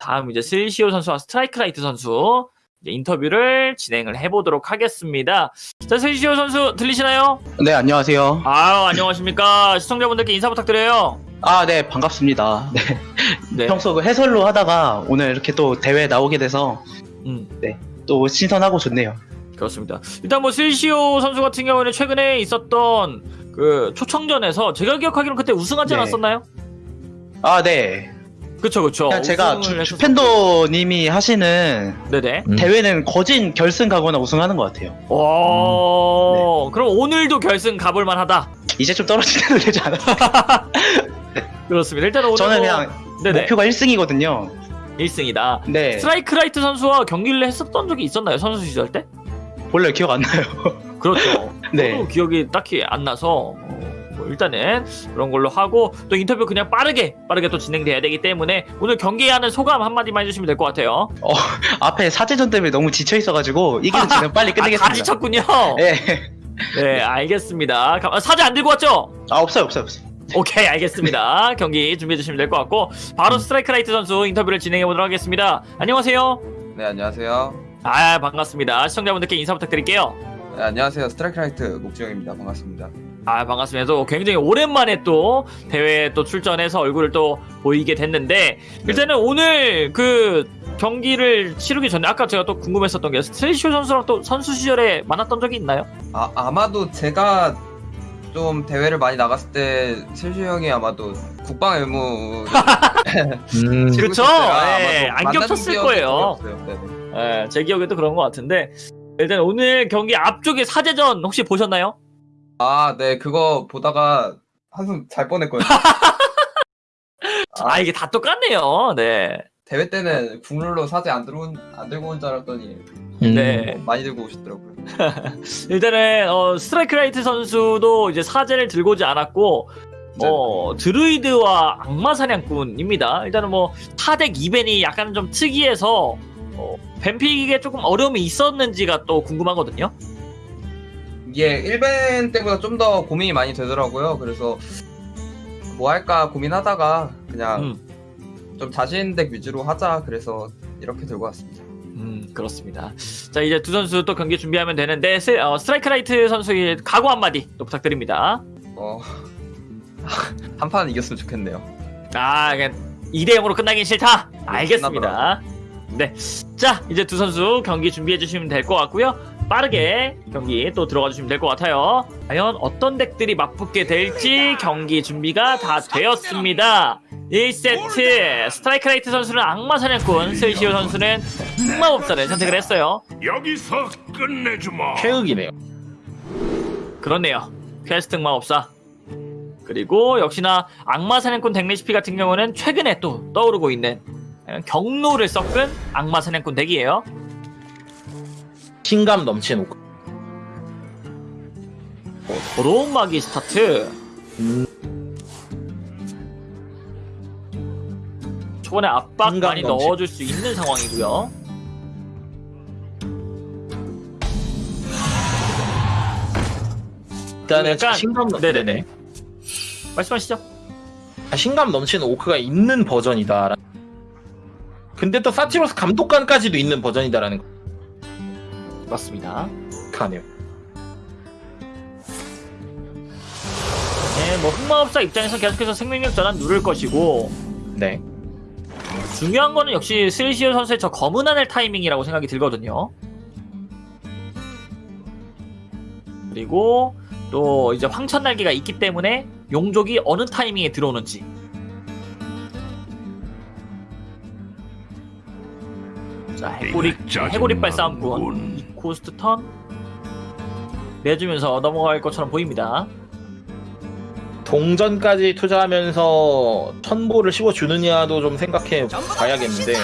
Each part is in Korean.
다음 이제 슬시오 선수와 스트라이크라이트 선수 인터뷰를 진행을 해보도록 하겠습니다. 자, 슬시오 선수 들리시나요? 네, 안녕하세요. 아, 안녕하십니까. 시청자분들께 인사 부탁드려요. 아, 네, 반갑습니다. 네. 네. 평소 그 해설로 하다가 오늘 이렇게 또 대회에 나오게 돼서 음, 또 신선하고 좋네요. 그렇습니다. 일단 뭐 슬시오 선수 같은 경우에는 최근에 있었던 그 초청전에서 제가 기억하기로는 그때 우승하지 네. 않았었나요? 아, 네. 그쵸, 그쵸. 그냥 제가 주. 주펜더님이 하시는 네네. 음. 대회는 거진 결승 가거나 우승하는 것 같아요. 오, 그럼 오늘도 결승 가볼 만 하다. 이제 좀 떨어지는 되지 않아요? 그렇습니다. 일단 오늘 저는 뭐- 그냥 네네. 목표가 1승이거든요. 1승이다. 네. 스트라이크 라이트 선수와 경기를 했었던 적이 있었나요? 선수 시절 때? 원래 기억 안 나요. 그렇죠. 네. 기억이 딱히 안 나서 일단은 그런 걸로 하고 또 인터뷰 그냥 빠르게 빠르게 또 진행돼야 되기 때문에 오늘 경기하는 소감 한마디만 해주시면 될 것 같아요. 앞에 사제전 때문에 너무 지쳐 있어가지고 이기는 지는 빨리 아, 다 끝내겠습니다. 지쳤군요. 네. 네, 알겠습니다. 가- 사제 안 들고 왔죠? 아, 없어요, 없어요, 없어요. 오케이, 알겠습니다. 경기 준비해 주시면 될 것 같고 바로 스트라이크 라이트 선수 인터뷰를 진행해 보도록 하겠습니다. 안녕하세요. 네 안녕하세요. 아, 반갑습니다. 시청자분들께 인사 부탁드릴게요. 네, 안녕하세요. 스트라이크라이트 목지영입니다. 반갑습니다. 아 반갑습니다. 또 굉장히 오랜만에 또 대회에 또 출전해서 얼굴을 또 보이게 됐는데 일단은 오늘 그 경기를 치르기 전에 아까 제가 또 궁금했었던 게 슬시호 선수랑 또 선수 시절에 만났던 적이 있나요? 아 아마도 제가 좀 대회를 많이 나갔을 때 슬시호 형이 아마도 국방 의무 음, 때가 예, 아마도 안 겹쳤을 거예요. 예, 제 기억에도 그런 것 같은데 일단 오늘 경기 앞쪽에 사제전 혹시 보셨나요? 아, 네 그거 보다가 한숨 잘 뻔했거든요. 아, 이게 다 똑같네요. 네. 대회 때는 국룰로 사제 안 들어온 안 들고 온 줄 알았더니 음. 네. 어, 많이 들고 오셨더라고요. 일단은 어, 스트라이크 라이트 선수도 이제 사제를 들고 오지 않았고 네. 어, 드루이드와 악마 사냥꾼입니다. 일단은 뭐 4덱 2밴이 약간 좀 특이해서 어, 밴픽에 조금 어려움이 있었는지가 또 궁금하거든요. 이게 1밴 때보다 좀 더 고민이 많이 되더라고요. 그래서 뭐 할까 고민하다가 그냥 음, 좀 자신 덱 위주로 하자 그래서 이렇게 들고 왔습니다. 음, 그렇습니다. 자 이제 두 선수 또 경기 준비하면 되는데 스, 어, 스트라이크 라이트 선수의 각오 한마디 또 부탁드립니다. 어, 한 판 이겼으면 좋겠네요. 아, 그냥 2대 0으로 끝나긴 싫다. 알겠습니다. 네. 자, 이제 두 선수 경기 준비해 주시면 될 것 같고요. 빠르게 경기 또 들어가 주시면 될 것 같아요. 과연 어떤 덱들이 맞붙게 될지 경기 준비가 다 되었습니다. 1세트 스트라이크 라이트 선수는 악마 사냥꾼, 슬시호 선수는 흑마법사를 선택을 했어요. 여기서 끝내주마. 최악이네요. 그렇네요. 퀘스트 흑마법사. 그리고 역시나 악마 사냥꾼 덱 레시피 같은 경우는 최근에 또 떠오르고 있는 경로를 섞은 악마 사냥꾼 덱이에요. 자신감 넘치는 오크. 어, 더러운 마기 스타트. 음. 초반에 압박 많이 넘치. 넣어줄 수 있는 상황이고요. 일단은 약간- 자신감 넘... 네네네. 네네. 말씀하시죠. 자신감 넘치는 오크가 있는 버전이다. 근데 또 사티로스 감독관까지도 있는 버전이다라는 거 맞습니다. 하네요. 네, 뭐 흑마법사 입장에서 계속해서 생명력 전환 누를 것이고 네. 중요한 거는 역시 슬시오 선수의 저 검은 하늘 타이밍이라고 생각이 들거든요. 그리고 또 이제 황천 날개가 있기 때문에 용족이 어느 타이밍에 들어오는지. 자 해고리 해고리빨 싸움꾼 이 코스트 턴 내주면서 넘어갈 것처럼 보입니다. 동전까지 투자하면서 천보를 씹어주느냐도 좀 생각해 봐야겠는데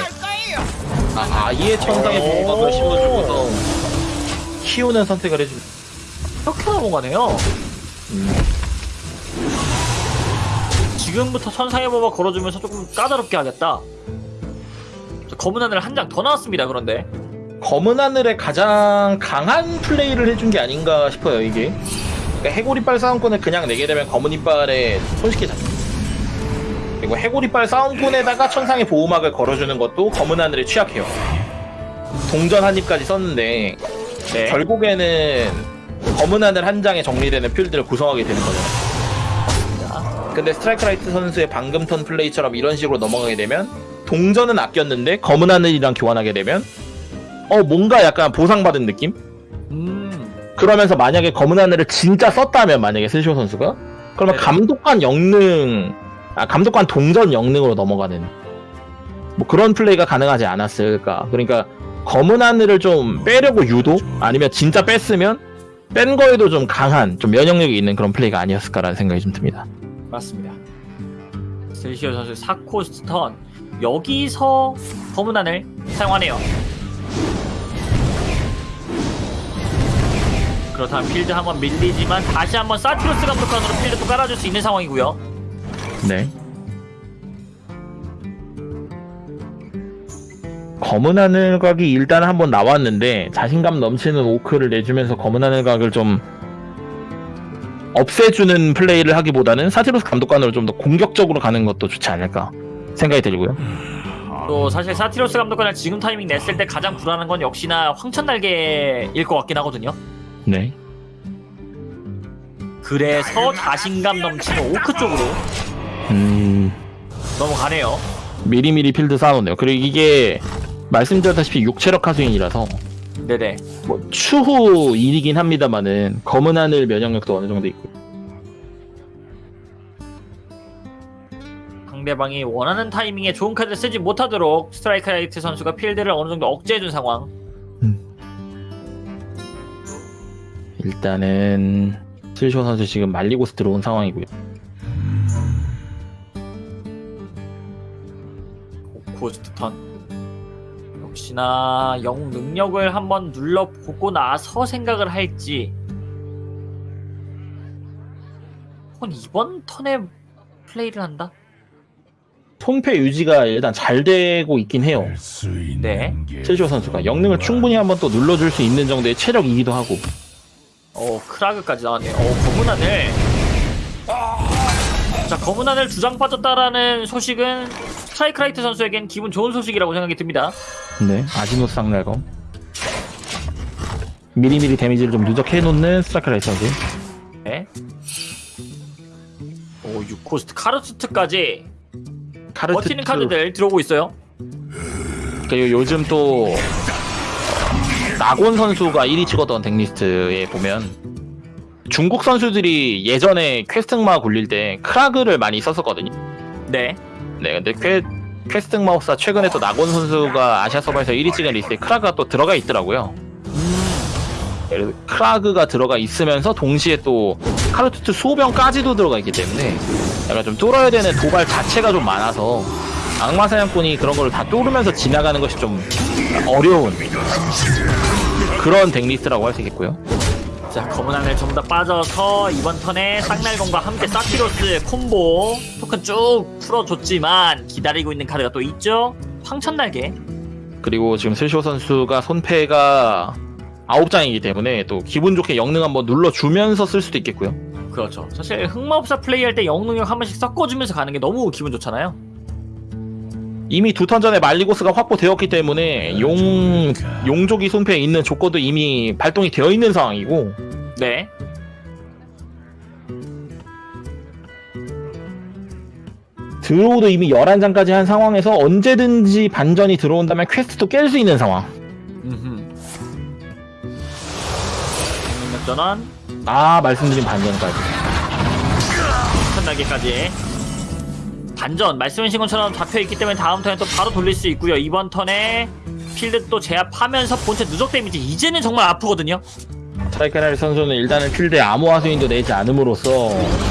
아, 아예 천상의 오. 보호막을 씹어주고서 키우는 선택을 해줍니다. 이렇게 넘어가네요. 음. 지금부터 천상의 법을 걸어주면서 조금 까다롭게 하겠다. 저 검은 하늘 한 장 더 나왔습니다. 그런데 검은 하늘의 가장 강한 플레이를 해준 게 아닌가 싶어요 이게 그러니까 해골 이빨 싸움꾼을 그냥 내게 되면 검은 이빨에 손쉽게 잡혀 그리고 해골이빨 싸움꾼에다가 천상의 보호막을 걸어주는 것도 검은 하늘에 취약해요. 동전 한 입까지 썼는데 네. 결국에는 검은 하늘 한 장에 정리되는 필드를 구성하게 되는 거잖아요. 근데 스트라이크라이트 선수의 방금 턴 플레이처럼 이런 식으로 넘어가게 되면 동전은 아꼈는데 검은 하늘이랑 교환하게 되면 어 뭔가 약간 보상받은 느낌? 음. 그러면서 만약에 검은 하늘을 진짜 썼다면 만약에 슬시호 선수가 그러면 네네. 감독관 영능 아 감독관 동전 영능으로 넘어가는 뭐 그런 플레이가 가능하지 않았을까 그러니까 검은 하늘을 좀 빼려고 유도 아니면 진짜 뺐으면 뺀 거에도 좀 강한 좀 면역력이 있는 그런 플레이가 아니었을까라는 생각이 좀 듭니다 맞습니다. 슬시호 선수 4코스트 턴 여기서 검은 하늘 사용하네요. 그렇다면 필드 한 번 밀리지만 다시 한번 사티로스 감독관으로 필드 또 깔아줄 수 있는 상황이고요. 네 검은 하늘 각이 일단 한번 나왔는데 자신감 넘치는 오크를 내주면서 검은 하늘 각을 좀 없애주는 플레이를 하기보다는 사티로스 감독관으로 좀 더 공격적으로 가는 것도 좋지 않을까 생각이 들고요. 또 사실 사티로스 감독관을 지금 타이밍 냈을 때 가장 불안한 건 역시나 황천 날개일 것 같긴 하거든요. 네. 그래서 자신감 넘치는 오크 쪽으로 음, 넘어가네요. 미리미리 필드 쌓아놓네요. 그리고 이게 말씀드렸다시피 6체력 하수인이라서 네네. 뭐 추후 일이긴 합니다만은 검은 하늘 면역력도 어느 정도 있고. 상대방이 원하는 타이밍에 좋은 카드를 쓰지 못하도록 스트라이크 라이트 선수가 필드를 어느 정도 억제해준 상황. 일단은 슬쇼 선수 지금 말리고스 들어온 상황이고요. 고스트 턴. 역시나 영웅 능력을 한번 눌러보고 나서 생각을 할지. 혹은 이번 턴에 플레이를 한다? 손패 유지가 일단 잘 되고 있긴 해요. 네. 슬시호 선수가 영능을 충분히 한번 또 눌러줄 수 있는 정도의 체력이기도 하고. 어 크라그까지 나왔네요. 어 검은 하늘. 자 검은 하늘 두 장 빠졌다라는 소식은 스트라이크 라이트 선수에겐 기분 좋은 소식이라고 생각이 듭니다. 네. 아지노 쌍날검. 미리미리 데미지를 좀 누적해 놓는 스트라이크라이트 선수. 네. 오 6코스트 카르스트까지 카르트 버티는 카드들 들어오고 있어요. 그리고 요즘 또 낙원 선수가 1위 찍었던 덱리스트에 보면 중국 선수들이 예전에 퀘스트 흑마 굴릴 때 크라그를 많이 썼었거든요. 네. 네, 근데 퀘, 퀘스트 흑마가 최근에 또 낙원 선수가 아시아 서버에서 1위 찍은 리스트에 크라그가 또 들어가 있더라고요. 그래서 크라그가 들어가 있으면서 동시에 또 카르투트 수호병까지도 들어가 있기 때문에 약간 좀 뚫어야 되는 도발 자체가 좀 많아서 악마 사냥꾼이 그런 걸 다 뚫으면서 지나가는 것이 좀 어려운 그런 덱리스트라고 할 수 있겠고요. 자 검은 하늘 전부 다 빠져서 이번 턴에 쌍날검과 함께 사티로스 콤보 토큰 쭉 풀어줬지만 기다리고 있는 카드가 또 있죠. 황천날개. 그리고 지금 슬시호 선수가 손패가 9장이기 때문에 또 기분 좋게 영능 한번 눌러주면서 쓸 수도 있겠고요. 그렇죠. 사실 흑마법사 플레이할 때 영능력 한 번씩 섞어주면서 가는 게 너무 기분 좋잖아요. 이미 두 턴 전에 말리고스가 확보되었기 때문에 용 용족이 손패에 있는 조건도 이미 발동이 되어 있는 상황이고 네. 드로우도 이미 11장까지 한 상황에서 언제든지 반전이 들어온다면 퀘스트도 깰 수 있는 상황. 음흠. 전환. 아 말씀드린 반전까지. 천날개까지. 반전. 말씀하신 것처럼 잡혀있기 때문에 다음 턴에 또 바로 돌릴 수 있고요. 이번 턴에 필드 또 제압하면서 본체 누적 데미지. 이제는 정말 아프거든요. 트라이카나리 선수는 일단은 필드에 암호 하수인도 내지 않음으로써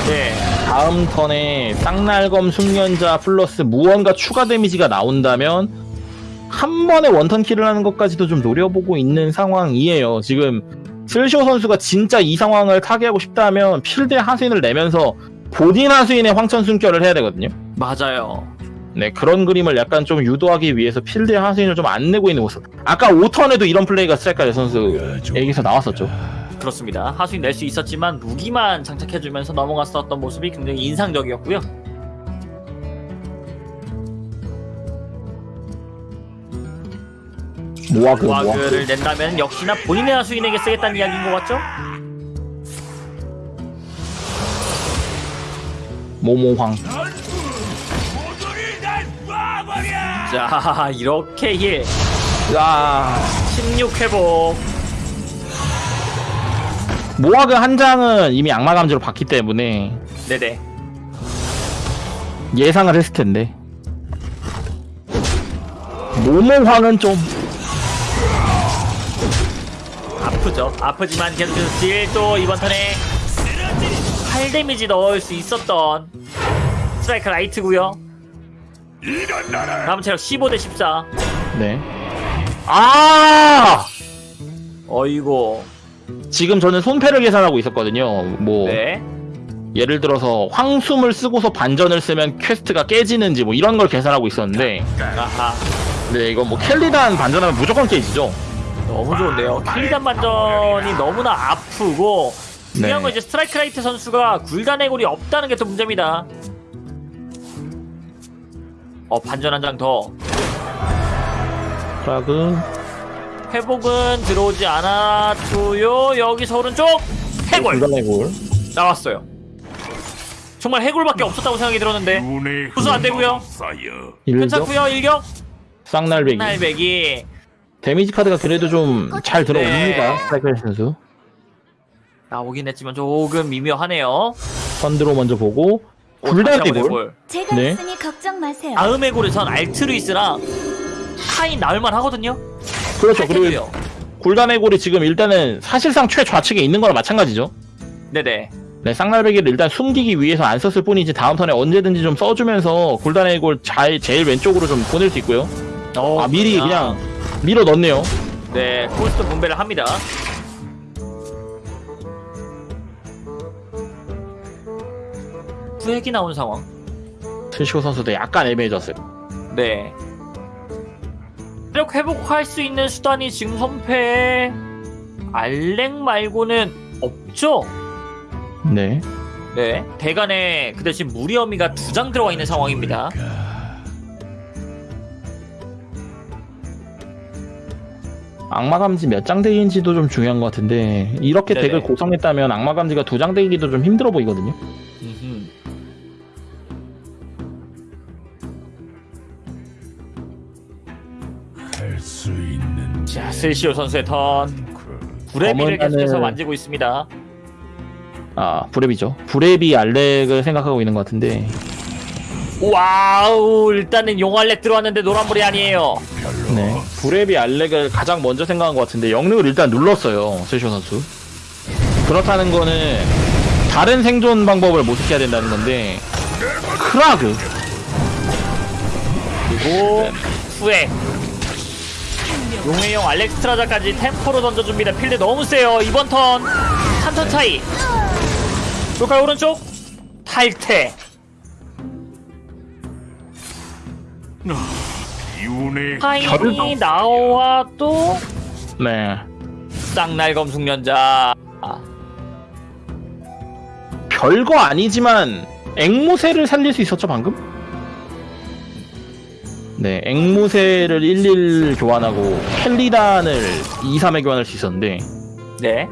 네. 다음 턴에 쌍날검 숙련자 플러스 무언가 추가 데미지가 나온다면 한 번에 원턴 킬을 하는 것까지도 좀 노려보고 있는 상황이에요. 지금 슬쇼 선수가 진짜 이 상황을 타개하고 싶다면 필드에 하수인을 내면서 본인 하수인의 황천 숨결을 해야 되거든요. 맞아요 네 그런 그림을 약간 좀 유도하기 위해서 필드에 하수인을 좀 안 내고 있는 모습. 아까 5턴에도 이런 플레이가 스트라이크 선수에게서 나왔었죠. 그렇습니다 하수인 낼 수 있었지만 무기만 장착해주면서 넘어갔었던 모습이 굉장히 인상적이었고요 모아그 모아그 와그를 낸다면 역시나 본인의 하수인에게 쓰겠다는 이야기인 것 같죠? 모모황! 자 이렇게 힐 야. 16 회복. 모아그 한 장은 이미 악마 감지로 봤기 때문에 네네. 예상을 했을 텐데. 모모황은 좀 아프죠 아프지만 계속해서 딜또 이번 턴에 8 데미지 넣을 수 있었던 스트라이크 라이트고요 일어나라! 다음 체력 15 대 14 네. 아! 어이고 지금 저는 손패를 계산하고 있었거든요. 뭐 네 예를 들어서 황숨을 쓰고서 반전을 쓰면 퀘스트가 깨지는지 뭐 이런 걸 계산하고 있었는데 아하 네, 이건 뭐 킬리단 반전하면 무조건 깨지죠. 너무 좋은데요. 킬리단 반전이 너무나 아프고 중요한 네. 건 이제 스트라이크 라이트 선수가 굴단 해골이 없다는 게 또 문제입니다. 어 반전 한 장 더. 프라그 회복은 들어오지 않았고요. 여기서 오른쪽 해골 불가내골 나왔어요. 정말 해골밖에 없었다고 생각이 들었는데 부수 안 되고요. 괜찮고요. 일격 쌍날배기 날배기 데미지 카드가 그래도 좀 잘 들어옵니다. 네. 스트라이크 선수 나오긴 했지만 조금 미묘하네요. 선드로 먼저 보고 오, 해골. 제가 네. 있으니 걱정 마세요. 다음 해골에선 알트루이스랑 카인 나올만 하거든요. 그렇죠. 그리고 그리고 굴다내골이 지금 일단은 사실상 최좌측에 있는 거랑 마찬가지죠. 네네. 네, 쌍날배기를 일단 숨기기 위해서 안 썼을 뿐이지 다음 턴에 언제든지 좀 써주면서 굴단의 골 잘, 제일 왼쪽으로 좀 보낼 수 있고요. 어, 아 미리 그렇구나. 그냥 밀어 넣네요. 네 코스트 분배를 합니다. 후액이 나온 상황. 트시오 선수도 약간 애매해졌어요. 네. 체력 회복할 수 있는 수단이 지금 선패에 알렉 말고는 없죠. 네. 네. 대간에 그 대신 무리어미가 두 장 들어가 있는 상황입니다. 악마 감지 몇 장 되기인지도 좀 중요한 것 같은데 이렇게 네네. 덱을 고성했다면 악마 감지가 두 장 되기도 좀 힘들어 보이거든요. 음흠. 할수 있는 자 슬시오 선수의 턴. 구레비를 검은 계속해서 만지고 있습니다. 아 브랩이죠. 브랩이 알렉을 생각하고 있는 것 같은데 와우 일단은 용알렉 들어왔는데 노란불이 아니에요. 네. 브랩이 알렉을 가장 먼저 생각한 것 같은데 영능을 일단 눌렀어요. 트시오 선수. 그렇다는 거는 다른 생존 방법을 모색해야 된다는 건데 크라그 그리고 후에 용의용 알렉스트라자까지 템포로 던져줍니다. 필드 너무 세요. 이번 턴 한 턴 차이. 볼까요 오른쪽? 탈퇴. 기운의 타임이 나와 또 네. 쌍날 검 숙련자. 아, 별거 아니지만 앵무새를 살릴 수 있었죠 방금? 네, 앵무새를 11 교환하고 켈리단을 2, 3에 교환할 수 있었는데 네.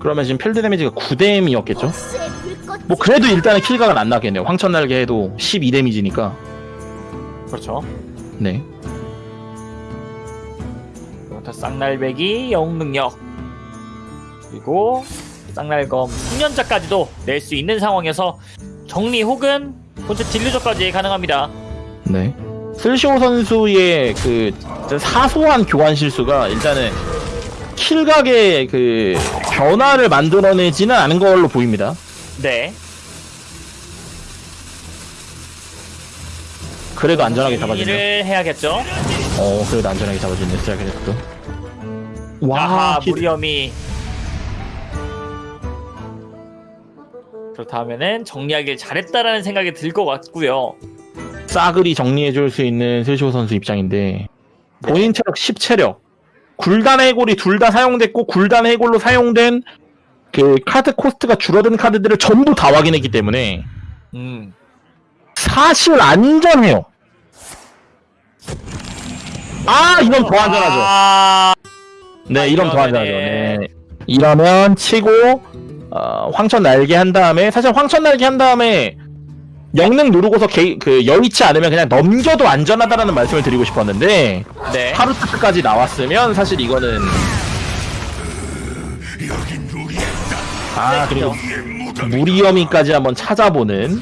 그러면 지금 필드 데미지가 9뎀이었겠죠? 복수의 불꽃 뭐 그래도 일단은 킬각은 안 나겠네요. 황천 날개 해도 12 데미지니까. 그렇죠. 네. 부터 쌍날배기 영웅 능력 그리고 쌍날검 숙련자까지도 낼 수 있는 상황에서 정리 혹은 본체 딜루저까지 가능합니다. 네. 슬쇼 선수의 그 사소한 교환 실수가 일단은 킬각의 그 변화를 만들어내지는 않은 걸로 보입니다. 네. 그래도 안전하게 잡아주네요. 정리를 해야겠죠. 어, 그래도 안전하게 잡아주네, 스트라이크도. 와, 아하 히- 무리엄이 그렇다면은 정리하길 잘했다라는 생각이 들 것 같고요. 싸그리 정리해줄 수 있는 슬쇼 선수 입장인데, 본인 체력 10체력, 굴단 해골이 둘 다 사용됐고, 굴단 해골로 사용된 그 카드 코스트가 줄어든 카드들을 전부 다 확인했기 때문에, 음. 사실 안전해요. 아 이런 더 안전하죠. 아, 네, 이런 더 안전하죠. 네. 이러면 치고 어, 황천 날개 한 다음에 사실 황천 날개 한 다음에 영능 누르고서 개, 그 여의치 않으면 그냥 넘겨도 안전하다라는 말씀을 드리고 싶었는데 네. 하루트까지 나왔으면 사실 이거는. 아 그리고 무리어미까지 한번 찾아보는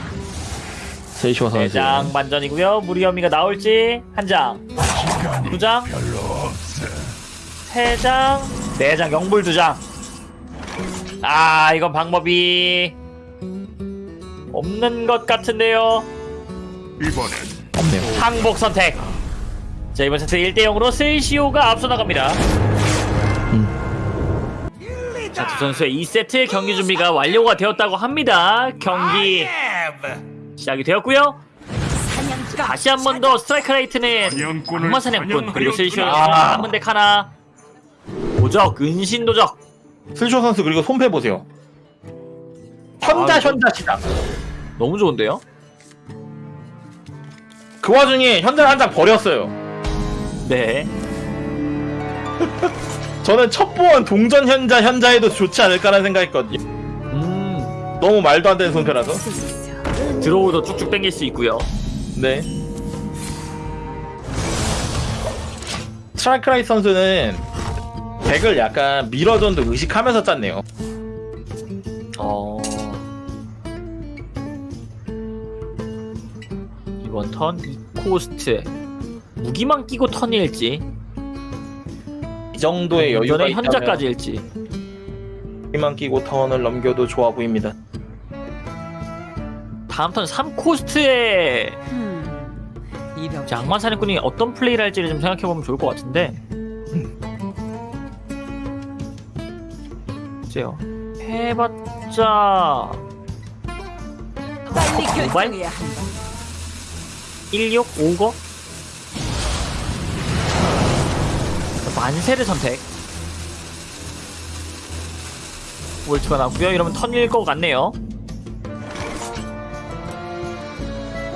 세이쇼 선수. 대장 반전이고요. 무리어미가 나올지 한 장, 두 장. 세 장, 네 장, 영불 두 장. 아, 이건 방법이 없는 것 같은데요. 이번엔 없네요. 항복 선택. 자, 이번 세트 1대 0으로 셀시오가 앞서 나갑니다. 자, 두 선수의 2세트 경기 준비가 완료가 되었다고 합니다. 경기 시작이 되었고요. 다시 한 번 더 스트라이크 레이트는 악마 사냥꾼 그리고 아. 한문대 카나 도적 은신 도적 슬쇼 선수 그리고 손패 보세요. 현자 아, 이거- 현자 시작. 너무 좋은데요? 그 와중에 현자 한장 버렸어요. 네. 저는 첫 보원 동전 현자 현자에도 좋지 않을까라는 생각했거든요. 음 너무 말도 안 되는 손패라서. 드로우도 쭉쭉 당길 수 있고요. 네. 스트라이크라이 선수는 덱을 약간 미러전도 의식하면서 짰네요. 어 이번 턴 2코스트 무기만 끼고 턴일지 이 정도의 여유가 전에 있다면 현자까지일지 무기만 끼고 턴을 넘겨도 좋아 보입니다. 다음 턴 3코스트에 이병 악마 사냥꾼이 어떤 플레이를 할지를 좀 생각해보면 좋을 것 같은데 글쎄요 해봤자 빨리? 결정해야 한다. 16, 5거? 만세를 선택 월트가 나고요 이러면 턴일 것 같네요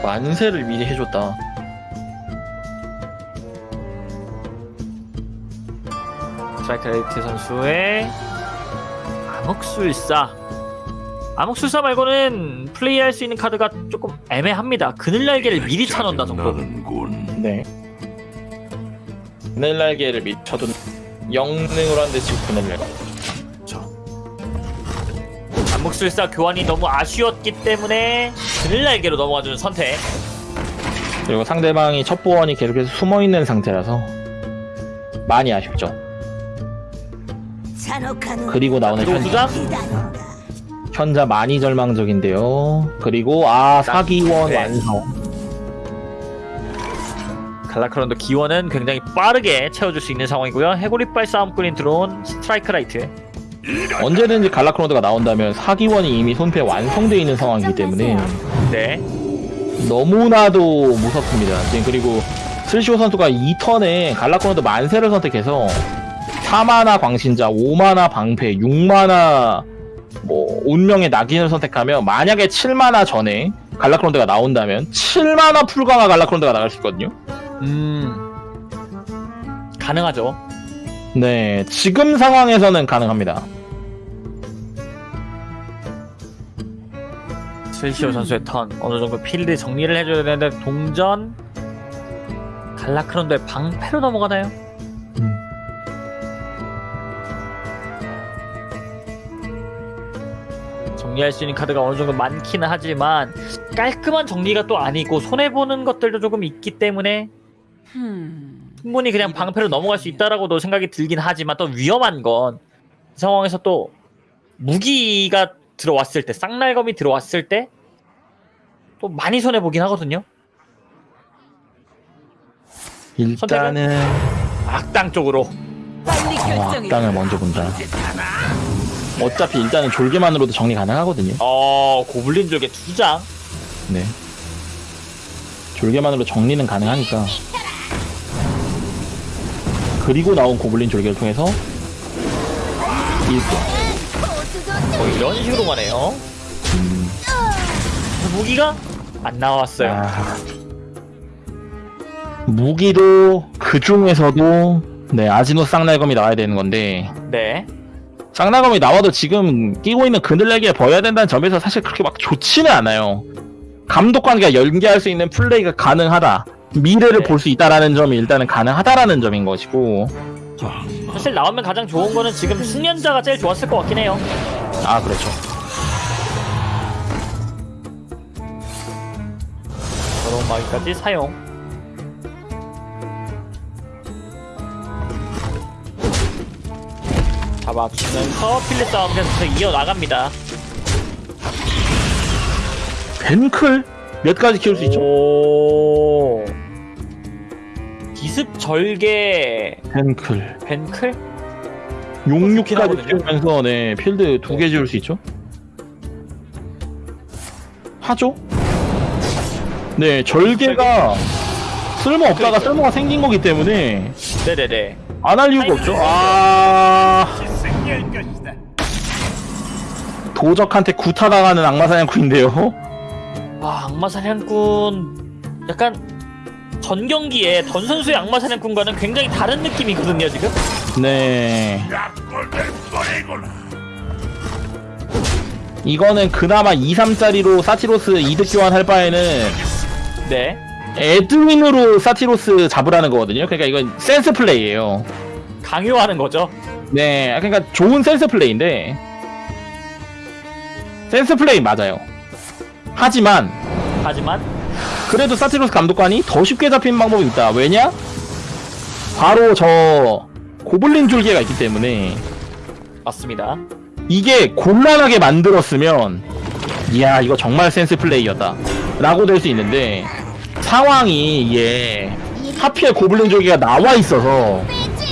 만세를 미리 해줬다. 스트라이크 라이트 선수의 암흑술사 암흑술사 말고는 플레이할 수 있는 카드가 조금 애매합니다 그늘 날개를 미리 차놓는다 정도. 네. 그늘 날개를 미리 쳐둔 영능으로 한데 지금 그늘 날개. 암흑술사 교환이 너무 아쉬웠기 때문에 그늘 날개로 넘어가주는 선택 그리고 상대방이 첫 보원이 계속해서 숨어 있는 상태라서 많이 아쉽죠. 그리고 나오는 그리고 현자. 두 장? 현자 많이 절망적인데요. 그리고 아 사기원 네. 완성. 갈라크론드 기원은 굉장히 빠르게 채워줄 수 있는 상황이고요. 해골이빨 싸움꾼이 들어온 스트라이크 라이트. 언제든지 갈라크론드가 나온다면 사기원이 이미 손패 완성되어 있는 상황이기 때문에 네. 너무나도 무섭습니다. 지금 그리고 슬시오 선수가 2턴에 갈라크론드 만세를 선택해서 4마나 광신자, 5마나 방패, 6마나 뭐 운명의 낙인을 선택하면 만약에 7마나 전에 갈라크론드가 나온다면 7마나 풀강화 갈라크론드가 나갈 수 있거든요. 음. 가능하죠. 네, 지금 상황에서는 가능합니다. 스위시오 선수의 턴 어느 정도 필드 정리를 해줘야 되는데 동전 갈라크론도의 방패로 넘어가나요? 정리할 수 있는 카드가 어느 정도 많기는 하지만 깔끔한 정리가 또 아니고 손해 보는 것들도 조금 있기 때문에 음. 충분히 그냥 방패로 넘어갈 수 있다라고도 생각이 들긴 하지만 또 위험한 건이 상황에서 또 무기가 들어왔을 때 쌍날검이 들어왔을 때 또 많이 손해 보긴 하거든요. 일단은 악당 쪽으로 어. 악당을 먼저 본다. 어차피 일단은 졸개만으로도 정리 가능하거든요. 어 고블린 쪽에 두 장. 네. 졸개만으로 정리는 가능하니까. 그리고 나온 고블린 졸개를 통해서 1분. 뭐 이런 식으로 가네요. 무기가 안 나왔어요. 아. 무기도 그 중에서도 네 아지노 쌍날검이 나와야 되는 건데 네. 쌍날검이 나와도 지금 끼고 있는 그늘레기에 버려야 된다는 점에서 사실 그렇게 막 좋지는 않아요. 감독 관계가 연계할 수 있는 플레이가 가능하다. 미래를 네. 볼수 있다라는 점이 일단은 가능하다라는 점인 것이고 사실 나오면 가장 좋은 거는 지금 숙련자가 제일 좋았을 것 같긴 해요. 아 그렇죠. 더러운 마귀까지 사용. 잡아주면서 필리 싸움 계속해서 이어나갑니다. 벤클 몇 가지 키울 수 있죠? 오. 기습 절개 벤클 벤클? 용육까지. 키우면서 네 필드 두 개 지을 수 있죠? 하죠? 네 절개가 쓸모 없다가. 쓸모가 생긴 거기 때문에 네네네. 안 할 이유가 없죠. 아 도적한테 구타당하는 악마사냥꾼인데요. 와 악마 사냥꾼 약간 전 경기에 던 선수의 악마 사냥꾼과는 굉장히 다른 느낌이거든요 지금. 네. 이거는 그나마 2, 3짜리로 사티로스 이득 교환할 바에는 네. 에드윈으로 사티로스 잡으라는 거거든요. 그러니까 이건 센스 플레이예요. 강요하는 거죠. 네, 그러니까 좋은 센스 플레이인데 센스 플레이 맞아요. 하지만 하지만 그래도 사티로스 감독관이 더 쉽게 잡힌 방법이 있다. 왜냐? 바로 저 고블린 줄기가 있기 때문에 맞습니다. 이게 곤란하게 만들었으면 이야 이거 정말 센스 플레이였다 라고 될 수 있는데 상황이 이게 하필 고블린 줄기가 나와 있어서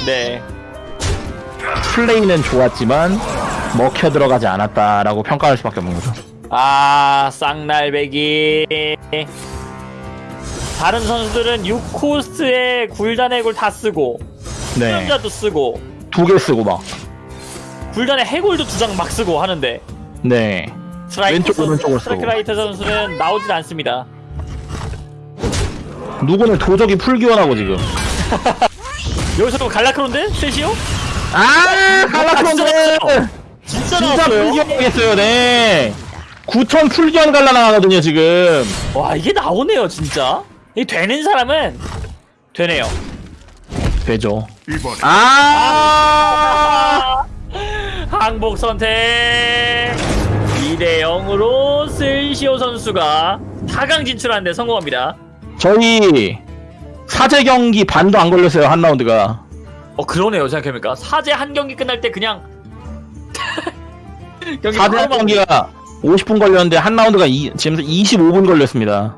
네. 플레이는 좋았지만 먹혀 들어가지 않았다라고 평가할 수밖에 없는 거죠. 아 쌍날배기. 다른 선수들은 6코스에 굴단의 굴 다 쓰고 네, 수련자도 쓰고 두 개 쓰고 막. 굴단의 해골도 두 장 막 쓰고 하는데 네, 왼쪽, 오른쪽을 쓰고. 스트라이크라이트 선수는 나오질 않습니다. 누구는 도적이 풀기원하고 지금. 여기서도 갈라크론데? 셋이요? 아, 갈라크론드! 진짜 진짜 나왔어요. 풀기원하겠어요, 네. 9천 풀기원 갈라 나가거든요, 지금. 와 이게 나오네요 진짜. 이 되는 사람은 되네요. 되죠. 이번에 아! 항복 선택 2대 0으로 슬시오 선수가 4강 진출하는데 성공합니다. 저희 사제 경기 반도 안 걸렸어요, 한 라운드가. 어 그러네요 생각해보니까 사제 한 경기 끝날 때 그냥 경기 사제 막- 경기가 50분 걸렸는데 한 라운드가 이, 지금 25분 걸렸습니다.